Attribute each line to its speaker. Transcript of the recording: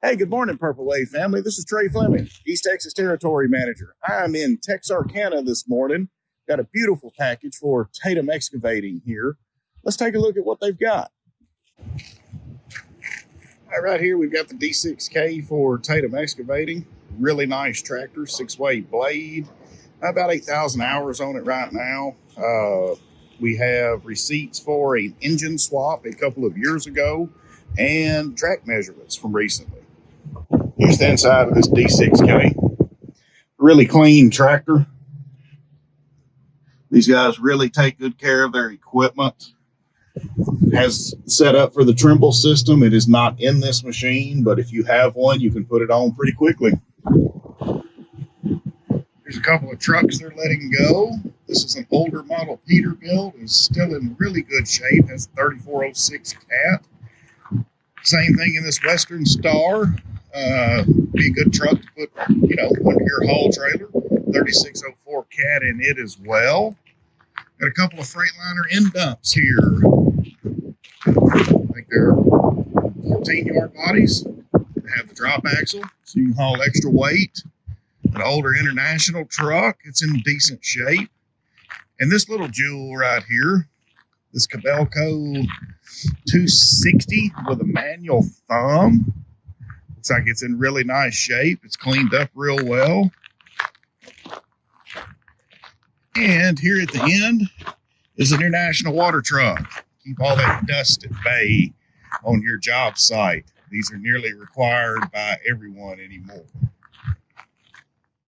Speaker 1: Hey, good morning, Purple Wave family. This is Trey Fleming, East Texas Territory Manager. I'm in Texarkana this morning. Got a beautiful package for Tatum Excavating here. Let's take a look at what they've got. All right, right here we've got the D6K for Tatum Excavating. Really nice tractor, six-way blade. About 8,000 hours on it right now. Uh, we have receipts for an engine swap a couple of years ago and track measurements from recently. Here's the inside of this D6K. Really clean tractor. These guys really take good care of their equipment. Has set up for the Trimble system. It is not in this machine, but if you have one, you can put it on pretty quickly. There's a couple of trucks they're letting go. This is an older model Peterbilt. It's still in really good shape. Has 3406 cat. Same thing in this Western Star. Uh, be a good truck to put, you know, under your haul trailer. 3604 cat in it as well. Got a couple of Freightliner end dumps here. I think they're 14 yard bodies. They have the drop axle, so you can haul extra weight. An older international truck. It's in decent shape. And this little jewel right here, this Kobelco 260 with a manual thumb. Looks like it's in really nice shape. It's cleaned up real well. And here at the end is an international water truck. Keep all that dust at bay on your job site. These are nearly required by everyone anymore.